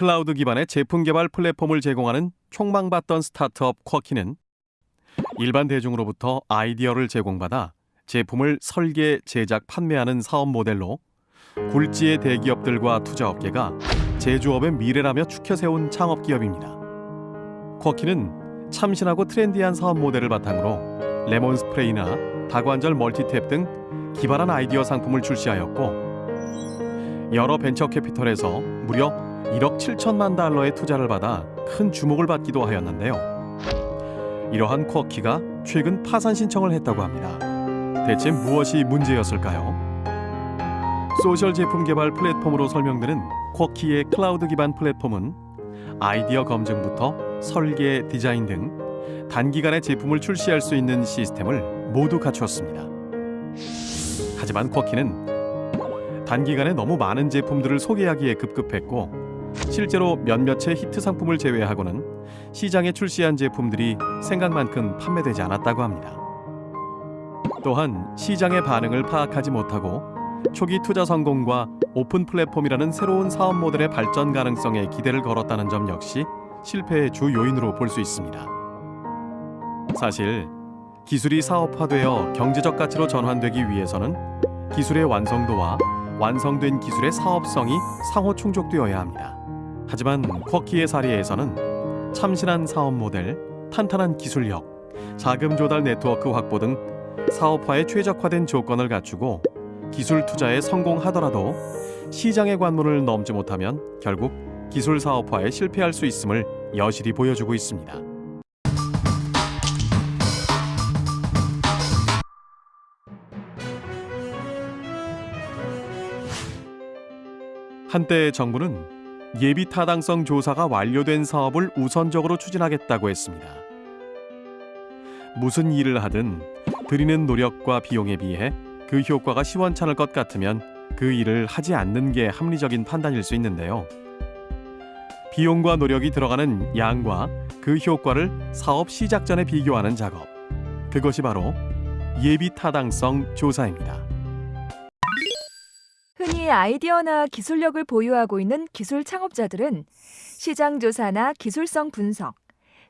클라우드 기반의 제품 개발 플랫폼을 제공하는 촉망받던 스타트업 Quirky는 일반 대중으로부터 아이디어를 제공받아 제품을 설계, 제작, 판매하는 사업 모델로 굴지의 대기업들과 투자업계가 제조업의 미래라며 추켜 세운 창업 기업입니다. Quirky는 참신하고 트렌디한 사업 모델을 바탕으로 레몬 스프레이나 다관절 멀티탭 등 기발한 아이디어 상품을 출시하였고 여러 벤처 캐피털에서 무려 1억 7천만 달러의 투자를 받아 큰 주목을 받기도 하였는데요. 이러한 쿼키가 최근 파산 신청을 했다고 합니다. 대체 무엇이 문제였을까요? 소셜 제품 개발 플랫폼으로 설명되는 쿼키의 클라우드 기반 플랫폼은 아이디어 검증부터 설계, 디자인 등 단기간에 제품을 출시할 수 있는 시스템을 모두 갖추었습니다. 하지만 쿼키는 단기간에 너무 많은 제품들을 소개하기에 급급했고 실제로 몇몇의 히트 상품을 제외하고는 시장에 출시한 제품들이 생각만큼 판매되지 않았다고 합니다. 또한 시장의 반응을 파악하지 못하고 초기 투자 성공과 오픈 플랫폼이라는 새로운 사업 모델의 발전 가능성에 기대를 걸었다는 점 역시 실패의 주 요인으로 볼 수 있습니다. 사실 기술이 사업화되어 경제적 가치로 전환되기 위해서는 기술의 완성도와 완성된 기술의 사업성이 상호 충족되어야 합니다. 하지만 쿼키의 사례에서는 참신한 사업 모델, 탄탄한 기술력, 자금 조달 네트워크 확보 등 사업화에 최적화된 조건을 갖추고 기술 투자에 성공하더라도 시장의 관문을 넘지 못하면 결국 기술 사업화에 실패할 수 있음을 여실히 보여주고 있습니다. 한때 정부는 예비 타당성 조사가 완료된 사업을 우선적으로 추진하겠다고 했습니다. 무슨 일을 하든 들이는 노력과 비용에 비해 그 효과가 시원찮을 것 같으면 그 일을 하지 않는 게 합리적인 판단일 수 있는데요. 비용과 노력이 들어가는 양과 그 효과를 사업 시작 전에 비교하는 작업. 그것이 바로 예비 타당성 조사입니다. 아이디어나 기술력을 보유하고 있는 기술 창업자들은 시장 조사나 기술성 분석,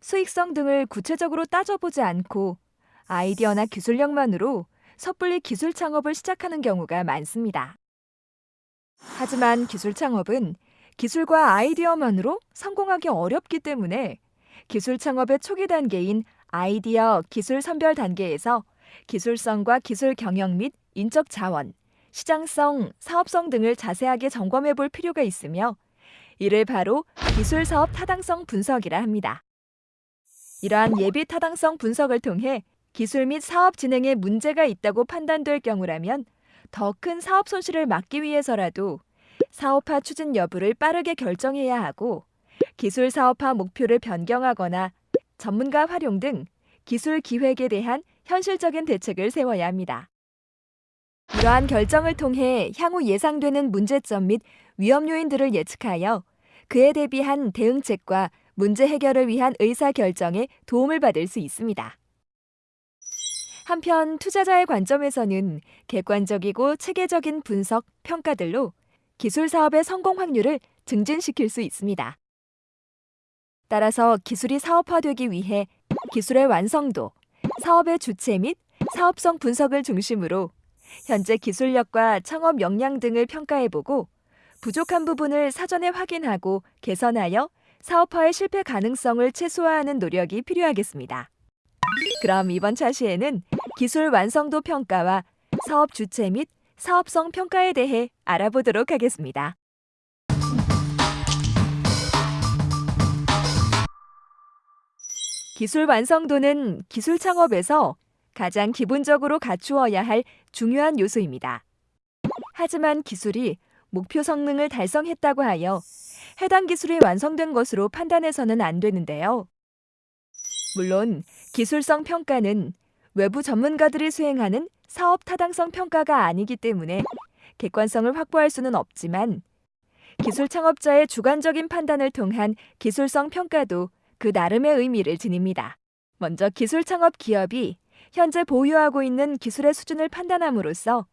수익성 등을 구체적으로 따져보지 않고 아이디어나 기술력만으로 섣불리 기술 창업을 시작하는 경우가 많습니다. 하지만 기술 창업은 기술과 아이디어만으로 성공하기 어렵기 때문에 기술 창업의 초기 단계인 아이디어 기술 선별 단계에서 기술성과 기술 경영 및 인적 자원, 시장성, 사업성 등을 자세하게 점검해 볼 필요가 있으며 이를 바로 기술 사업 타당성 분석이라 합니다. 이러한 예비 타당성 분석을 통해 기술 및 사업 진행에 문제가 있다고 판단될 경우라면 더 큰 사업 손실을 막기 위해서라도 사업화 추진 여부를 빠르게 결정해야 하고 기술 사업화 목표를 변경하거나 전문가 활용 등 기술 기획에 대한 현실적인 대책을 세워야 합니다. 이러한 결정을 통해 향후 예상되는 문제점 및 위험 요인들을 예측하여 그에 대비한 대응책과 문제 해결을 위한 의사 결정에 도움을 받을 수 있습니다. 한편 투자자의 관점에서는 객관적이고 체계적인 분석, 평가들로 기술 사업의 성공 확률을 증진시킬 수 있습니다. 따라서 기술이 사업화되기 위해 기술의 완성도, 사업의 주체 및 사업성 분석을 중심으로 현재 기술력과 창업 역량 등을 평가해보고 부족한 부분을 사전에 확인하고 개선하여 사업화의 실패 가능성을 최소화하는 노력이 필요하겠습니다. 그럼 이번 차시에는 기술 완성도 평가와 사업 주체 및 사업성 평가에 대해 알아보도록 하겠습니다. 기술 완성도는 기술 창업에서 가장 기본적으로 갖추어야 할 중요한 요소입니다. 하지만 기술이 목표 성능을 달성했다고 하여 해당 기술이 완성된 것으로 판단해서는 안 되는데요. 물론 기술성 평가는 외부 전문가들이 수행하는 사업 타당성 평가가 아니기 때문에 객관성을 확보할 수는 없지만 기술 창업자의 주관적인 판단을 통한 기술성 평가도 그 나름의 의미를 지닙니다. 먼저 기술 창업 기업이 현재 보유하고 있는 기술의 수준을 판단함으로써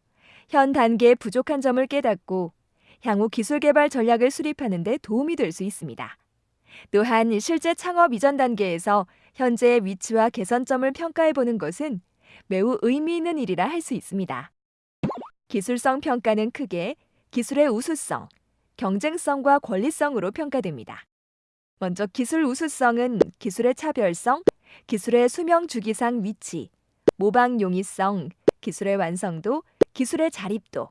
현 단계의 부족한 점을 깨닫고 향후 기술 개발 전략을 수립하는 데 도움이 될 수 있습니다. 또한 실제 창업 이전 단계에서 현재의 위치와 개선점을 평가해 보는 것은 매우 의미 있는 일이라 할 수 있습니다. 기술성 평가는 크게 기술의 우수성, 경쟁성과 권리성으로 평가됩니다. 먼저 기술 우수성은 기술의 차별성, 기술의 수명 주기상 위치, 모방 용이성, 기술의 완성도, 기술의 자립도,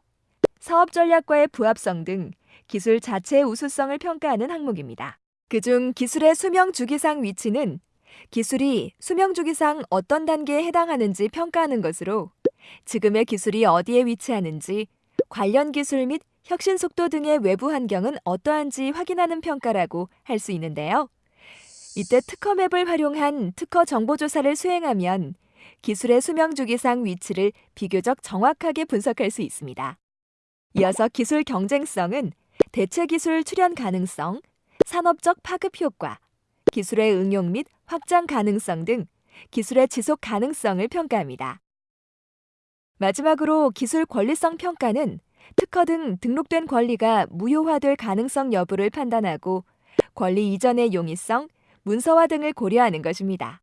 사업 전략과의 부합성 등 기술 자체의 우수성을 평가하는 항목입니다. 그중 기술의 수명 주기상 위치는 기술이 수명 주기상 어떤 단계에 해당하는지 평가하는 것으로 지금의 기술이 어디에 위치하는지, 관련 기술 및 혁신 속도 등의 외부 환경은 어떠한지 확인하는 평가라고 할 수 있는데요. 이때 특허맵을 활용한 특허 정보 조사를 수행하면 기술의 수명 주기상 위치를 비교적 정확하게 분석할 수 있습니다. 이어서 기술 경쟁성은 대체 기술 출현 가능성, 산업적 파급 효과, 기술의 응용 및 확장 가능성 등 기술의 지속 가능성을 평가합니다. 마지막으로 기술 권리성 평가는 특허 등 등록된 권리가 무효화될 가능성 여부를 판단하고 권리 이전의 용이성, 문서화 등을 고려하는 것입니다.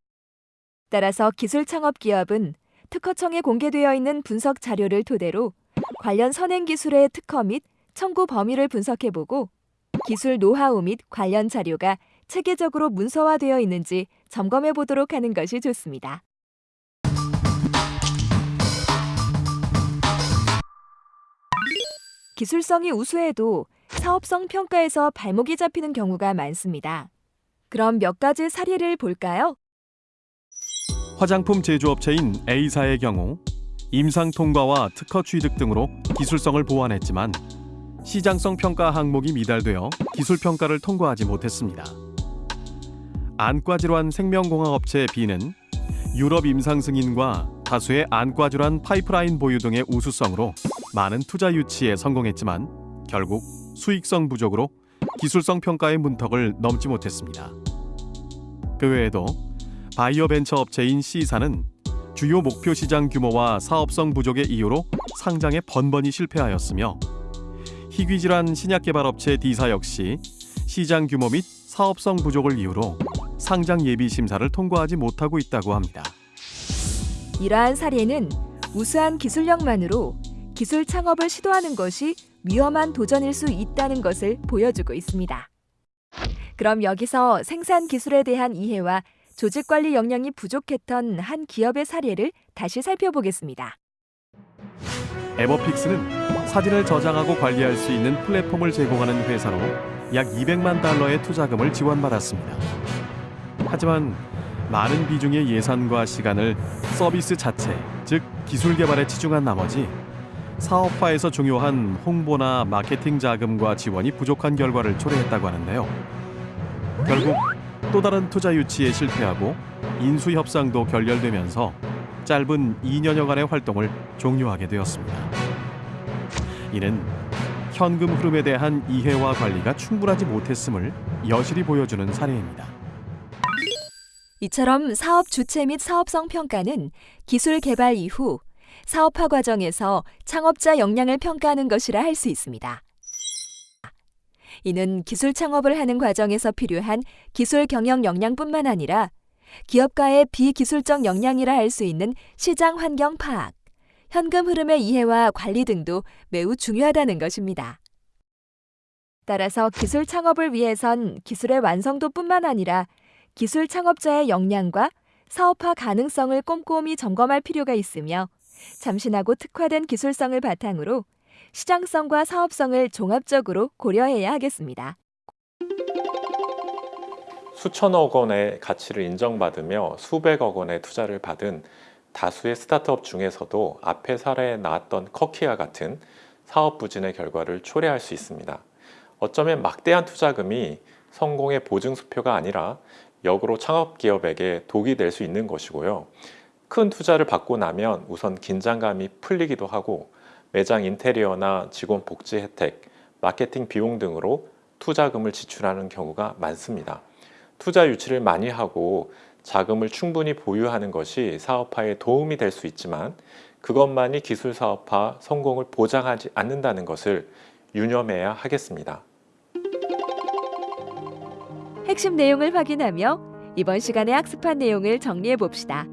따라서 기술 창업 기업은 특허청에 공개되어 있는 분석 자료를 토대로 관련 선행 기술의 특허 및 청구 범위를 분석해보고 기술 노하우 및 관련 자료가 체계적으로 문서화되어 있는지 점검해 보도록 하는 것이 좋습니다. 기술성이 우수해도 사업성 평가에서 발목이 잡히는 경우가 많습니다. 그럼 몇 가지 사례를 볼까요? 화장품 제조업체인 A사의 경우 임상 통과와 특허 취득 등으로 기술성을 보완했지만 시장성 평가 항목이 미달되어 기술 평가를 통과하지 못했습니다. 안과 질환 생명공학업체 B는 유럽 임상 승인과 다수의 안과 질환 파이프라인 보유 등의 우수성으로 많은 투자 유치에 성공했지만 결국 수익성 부족으로 기술성 평가의 문턱을 넘지 못했습니다. 그 외에도 바이오 벤처 업체인 C사는 주요 목표 시장 규모와 사업성 부족의 이유로 상장에 번번이 실패하였으며 희귀 질환 신약 개발 업체 D사 역시 시장 규모 및 사업성 부족을 이유로 상장 예비 심사를 통과하지 못하고 있다고 합니다. 이러한 사례는 우수한 기술력만으로 기술 창업을 시도하는 것이 위험한 도전일 수 있다는 것을 보여주고 있습니다. 그럼 여기서 생산 기술에 대한 이해와 조직 관리 역량이 부족했던 한 기업의 사례를 다시 살펴보겠습니다. 에버픽스는 사진을 저장하고 관리할 수 있는 플랫폼을 제공하는 회사로 약 200만 달러의 투자금을 지원받았습니다. 하지만 많은 비중의 예산과 시간을 서비스 자체, 즉 기술 개발에 치중한 나머지 사업화에서 중요한 홍보나 마케팅 자금과 지원이 부족한 결과를 초래했다고 하는데요. 결국 또 다른 투자 유치에 실패하고 인수 협상도 결렬되면서 짧은 2년여간의 활동을 종료하게 되었습니다. 이는 현금 흐름에 대한 이해와 관리가 충분하지 못했음을 여실히 보여주는 사례입니다. 이처럼 사업 주체 및 사업성 평가는 기술 개발 이후 사업화 과정에서 창업자 역량을 평가하는 것이라 할 수 있습니다. 이는 기술 창업을 하는 과정에서 필요한 기술 경영 역량뿐만 아니라 기업가의 비기술적 역량이라 할 수 있는 시장 환경 파악, 현금 흐름의 이해와 관리 등도 매우 중요하다는 것입니다. 따라서 기술 창업을 위해선 기술의 완성도뿐만 아니라 기술 창업자의 역량과 사업화 가능성을 꼼꼼히 점검할 필요가 있으며 참신하고 특화된 기술성을 바탕으로 시장성과 사업성을 종합적으로 고려해야 하겠습니다. 수천억 원의 가치를 인정받으며 수백억 원의 투자를 받은 다수의 스타트업 중에서도 앞에 사례에 나왔던 커키와 같은 사업 부진의 결과를 초래할 수 있습니다. 어쩌면 막대한 투자금이 성공의 보증수표가 아니라 역으로 창업 기업에게 독이 될 수 있는 것이고요. 큰 투자를 받고 나면 우선 긴장감이 풀리기도 하고 매장 인테리어나 직원 복지 혜택, 마케팅 비용 등으로 투자금을 지출하는 경우가 많습니다. 투자 유치를 많이 하고 자금을 충분히 보유하는 것이 사업화에 도움이 될 수 있지만 그것만이 기술 사업화 성공을 보장하지 않는다는 것을 유념해야 하겠습니다. 핵심 내용을 확인하며 이번 시간에 학습한 내용을 정리해 봅시다.